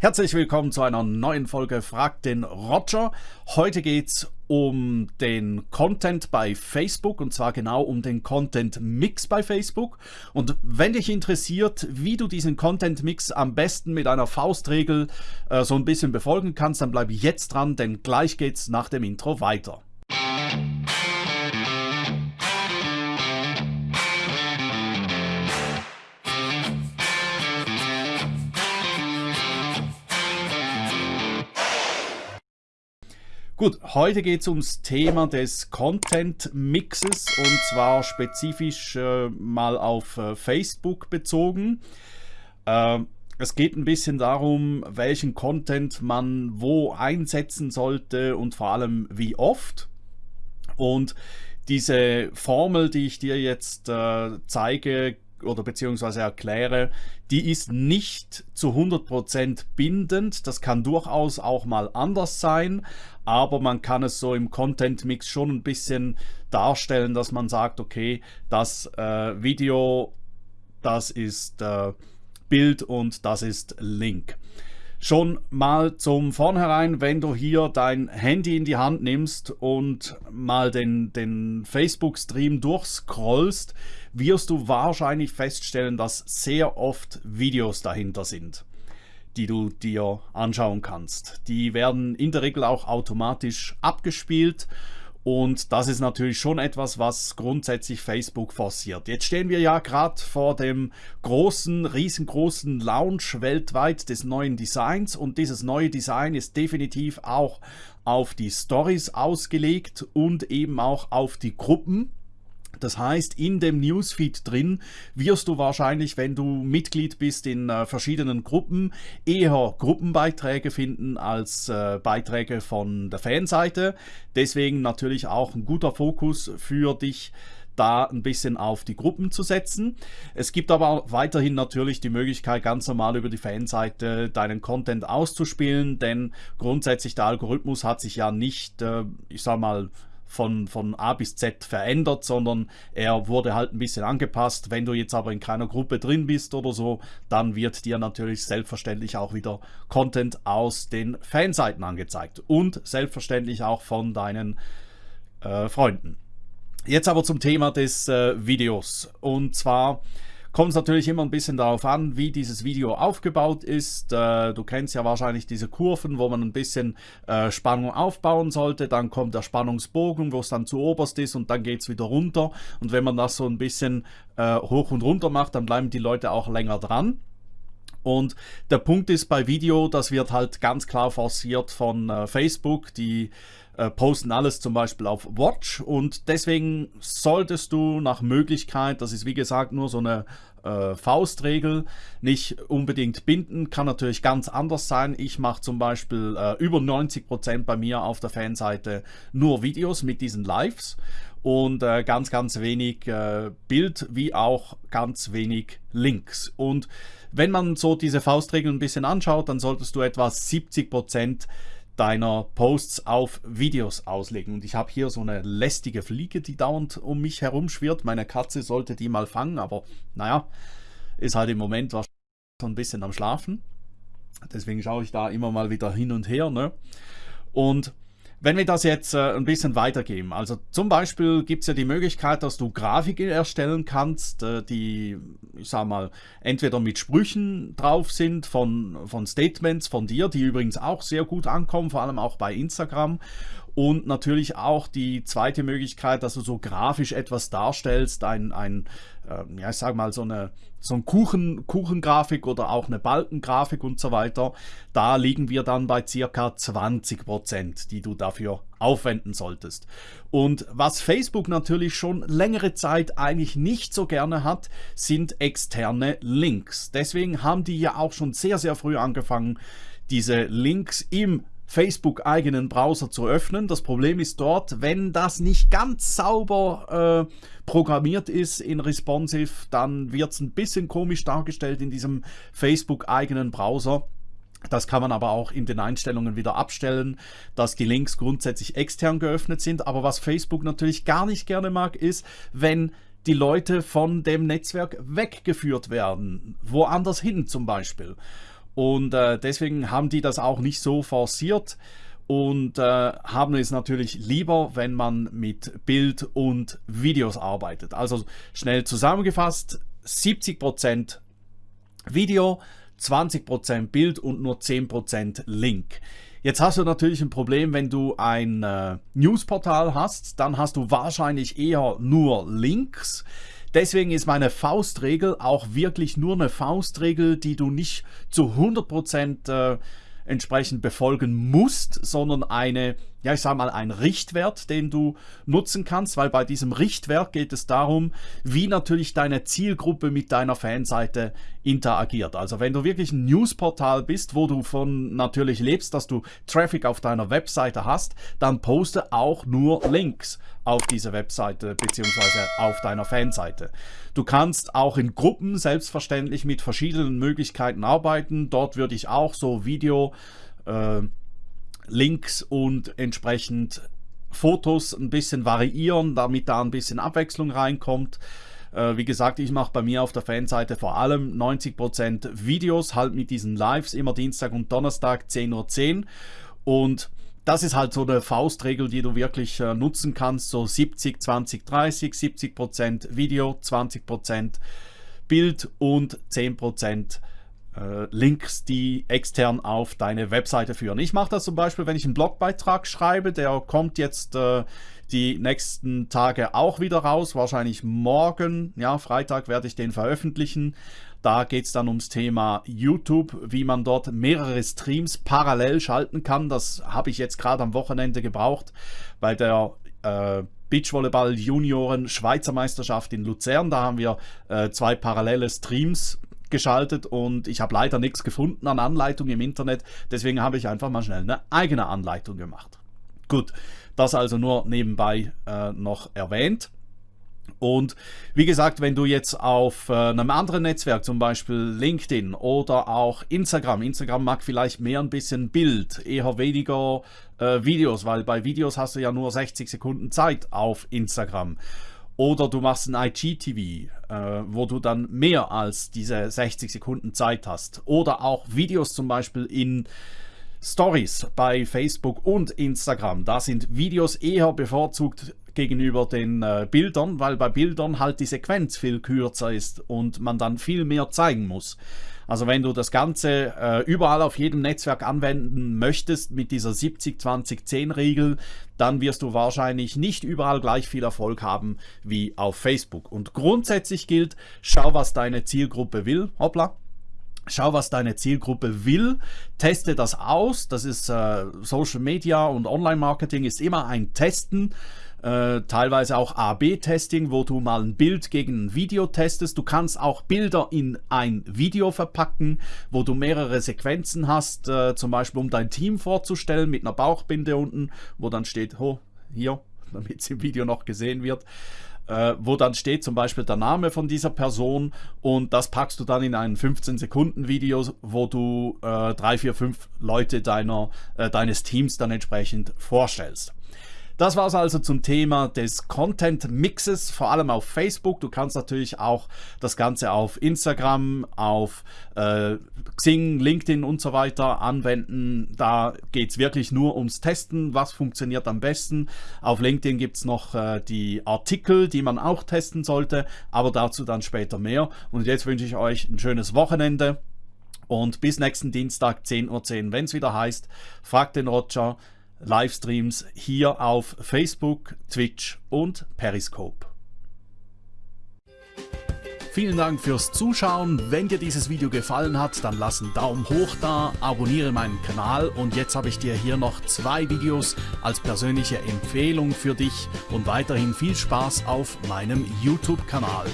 Herzlich willkommen zu einer neuen Folge Frag den Roger. Heute geht es um den Content bei Facebook und zwar genau um den Content Mix bei Facebook. Und wenn dich interessiert, wie du diesen Content Mix am besten mit einer Faustregel äh, so ein bisschen befolgen kannst, dann bleib jetzt dran, denn gleich geht's nach dem Intro weiter. Gut, heute geht es ums Thema des Content Mixes und zwar spezifisch äh, mal auf äh, Facebook bezogen. Äh, es geht ein bisschen darum, welchen Content man wo einsetzen sollte und vor allem wie oft. Und diese Formel, die ich dir jetzt äh, zeige, oder beziehungsweise erkläre, die ist nicht zu 100% bindend. Das kann durchaus auch mal anders sein, aber man kann es so im Content Mix schon ein bisschen darstellen, dass man sagt, okay, das äh, Video, das ist äh, Bild und das ist Link. Schon mal zum Vornherein, wenn du hier dein Handy in die Hand nimmst und mal den, den Facebook-Stream durchscrollst, wirst du wahrscheinlich feststellen, dass sehr oft Videos dahinter sind, die du dir anschauen kannst. Die werden in der Regel auch automatisch abgespielt und das ist natürlich schon etwas, was grundsätzlich Facebook forciert. Jetzt stehen wir ja gerade vor dem großen, riesengroßen Launch weltweit des neuen Designs und dieses neue Design ist definitiv auch auf die Stories ausgelegt und eben auch auf die Gruppen. Das heißt, in dem Newsfeed drin wirst du wahrscheinlich, wenn du Mitglied bist in äh, verschiedenen Gruppen, eher Gruppenbeiträge finden als äh, Beiträge von der Fanseite. Deswegen natürlich auch ein guter Fokus für dich, da ein bisschen auf die Gruppen zu setzen. Es gibt aber weiterhin natürlich die Möglichkeit, ganz normal über die Fanseite deinen Content auszuspielen, denn grundsätzlich der Algorithmus hat sich ja nicht, äh, ich sag mal, von, von A bis Z verändert, sondern er wurde halt ein bisschen angepasst. Wenn du jetzt aber in keiner Gruppe drin bist oder so, dann wird dir natürlich selbstverständlich auch wieder Content aus den Fanseiten angezeigt und selbstverständlich auch von deinen äh, Freunden. Jetzt aber zum Thema des äh, Videos und zwar Kommt natürlich immer ein bisschen darauf an, wie dieses Video aufgebaut ist. Äh, du kennst ja wahrscheinlich diese Kurven, wo man ein bisschen äh, Spannung aufbauen sollte. Dann kommt der Spannungsbogen, wo es dann zu oberst ist und dann geht es wieder runter. Und wenn man das so ein bisschen äh, hoch und runter macht, dann bleiben die Leute auch länger dran. Und der Punkt ist bei Video, das wird halt ganz klar forciert von äh, Facebook, die äh, posten alles zum Beispiel auf Watch und deswegen solltest du nach Möglichkeit, das ist wie gesagt nur so eine äh, Faustregel, nicht unbedingt binden, kann natürlich ganz anders sein. Ich mache zum Beispiel äh, über 90% bei mir auf der Fanseite nur Videos mit diesen Lives und äh, ganz, ganz wenig äh, Bild wie auch ganz wenig Links. Und wenn man so diese Faustregeln ein bisschen anschaut, dann solltest du etwa 70% deiner Posts auf Videos auslegen. Und ich habe hier so eine lästige Fliege, die dauernd um mich herumschwirrt. Meine Katze sollte die mal fangen, aber naja, ist halt im Moment wahrscheinlich so ein bisschen am Schlafen. Deswegen schaue ich da immer mal wieder hin und her. Ne? Und wenn wir das jetzt äh, ein bisschen weitergeben, also zum Beispiel gibt es ja die Möglichkeit, dass du Grafiken erstellen kannst, äh, die, ich sag mal, entweder mit Sprüchen drauf sind von, von Statements von dir, die übrigens auch sehr gut ankommen, vor allem auch bei Instagram und natürlich auch die zweite Möglichkeit, dass du so grafisch etwas darstellst, ein, ein äh, ja, ich sag mal, so eine so ein Kuchen, Kuchengrafik oder auch eine Balkengrafik und so weiter. Da liegen wir dann bei circa 20 Prozent, die du dafür aufwenden solltest. Und was Facebook natürlich schon längere Zeit eigentlich nicht so gerne hat, sind externe Links. Deswegen haben die ja auch schon sehr, sehr früh angefangen, diese Links im Facebook-eigenen Browser zu öffnen. Das Problem ist dort, wenn das nicht ganz sauber äh, programmiert ist in Responsive, dann wird es ein bisschen komisch dargestellt in diesem Facebook-eigenen Browser. Das kann man aber auch in den Einstellungen wieder abstellen, dass die Links grundsätzlich extern geöffnet sind. Aber was Facebook natürlich gar nicht gerne mag, ist, wenn die Leute von dem Netzwerk weggeführt werden, woanders hin zum Beispiel. Und äh, deswegen haben die das auch nicht so forciert und äh, haben es natürlich lieber, wenn man mit Bild und Videos arbeitet. Also schnell zusammengefasst, 70% Video, 20% Bild und nur 10% Link. Jetzt hast du natürlich ein Problem, wenn du ein äh, Newsportal hast, dann hast du wahrscheinlich eher nur Links. Deswegen ist meine Faustregel auch wirklich nur eine Faustregel, die du nicht zu 100% äh, entsprechend befolgen musst, sondern eine, ja ich sage mal, ein Richtwert, den du nutzen kannst, weil bei diesem Richtwert geht es darum, wie natürlich deine Zielgruppe mit deiner Fanseite interagiert. Also wenn du wirklich ein Newsportal bist, wo du von natürlich lebst, dass du Traffic auf deiner Webseite hast, dann poste auch nur Links auf diese Webseite bzw. auf deiner Fanseite. Du kannst auch in Gruppen selbstverständlich mit verschiedenen Möglichkeiten arbeiten. Dort würde ich auch so Video, äh, Links und entsprechend Fotos ein bisschen variieren, damit da ein bisschen Abwechslung reinkommt. Äh, wie gesagt, ich mache bei mir auf der Fanseite vor allem 90% Videos, halt mit diesen Lives, immer Dienstag und Donnerstag 10.10 Uhr. 10. Und das ist halt so eine Faustregel, die du wirklich äh, nutzen kannst. So 70, 20, 30, 70 Prozent Video, 20 Prozent Bild und 10 Prozent äh, Links, die extern auf deine Webseite führen. Ich mache das zum Beispiel, wenn ich einen Blogbeitrag schreibe, der kommt jetzt äh, die nächsten Tage auch wieder raus, wahrscheinlich morgen, ja, Freitag werde ich den veröffentlichen. Da geht es dann ums Thema YouTube, wie man dort mehrere Streams parallel schalten kann. Das habe ich jetzt gerade am Wochenende gebraucht bei der äh, Beachvolleyball Junioren Schweizer Meisterschaft in Luzern. Da haben wir äh, zwei parallele Streams geschaltet und ich habe leider nichts gefunden an Anleitung im Internet. Deswegen habe ich einfach mal schnell eine eigene Anleitung gemacht. Gut, das also nur nebenbei äh, noch erwähnt. Und wie gesagt, wenn du jetzt auf äh, einem anderen Netzwerk, zum Beispiel LinkedIn oder auch Instagram, Instagram mag vielleicht mehr ein bisschen Bild, eher weniger äh, Videos, weil bei Videos hast du ja nur 60 Sekunden Zeit auf Instagram. Oder du machst ein IGTV, äh, wo du dann mehr als diese 60 Sekunden Zeit hast. Oder auch Videos zum Beispiel in Stories bei Facebook und Instagram. Da sind Videos eher bevorzugt gegenüber den äh, Bildern, weil bei Bildern halt die Sequenz viel kürzer ist und man dann viel mehr zeigen muss. Also wenn du das Ganze äh, überall auf jedem Netzwerk anwenden möchtest mit dieser 70-20-10-Regel, dann wirst du wahrscheinlich nicht überall gleich viel Erfolg haben wie auf Facebook. Und grundsätzlich gilt, schau, was deine Zielgruppe will. Hoppla, Schau, was deine Zielgruppe will, teste das aus. Das ist äh, Social Media und Online-Marketing ist immer ein Testen. Äh, teilweise auch A-B-Testing, wo du mal ein Bild gegen ein Video testest. Du kannst auch Bilder in ein Video verpacken, wo du mehrere Sequenzen hast, äh, zum Beispiel um dein Team vorzustellen mit einer Bauchbinde unten, wo dann steht, oh, hier, damit es im Video noch gesehen wird äh, wo dann steht zum Beispiel der Name von dieser Person und das packst du dann in ein 15 Sekunden Video, wo du äh, drei, vier, fünf Leute deiner, äh, deines Teams dann entsprechend vorstellst. Das war es also zum Thema des Content Mixes, vor allem auf Facebook. Du kannst natürlich auch das Ganze auf Instagram, auf äh, Xing, LinkedIn und so weiter anwenden. Da geht es wirklich nur ums Testen, was funktioniert am besten. Auf LinkedIn gibt es noch äh, die Artikel, die man auch testen sollte, aber dazu dann später mehr. Und jetzt wünsche ich euch ein schönes Wochenende. Und bis nächsten Dienstag 10.10 Uhr, .10, wenn es wieder heißt, fragt den Roger, Livestreams hier auf Facebook, Twitch und Periscope. Vielen Dank fürs Zuschauen. Wenn dir dieses Video gefallen hat, dann lass einen Daumen hoch da, abonniere meinen Kanal und jetzt habe ich dir hier noch zwei Videos als persönliche Empfehlung für dich und weiterhin viel Spaß auf meinem YouTube-Kanal.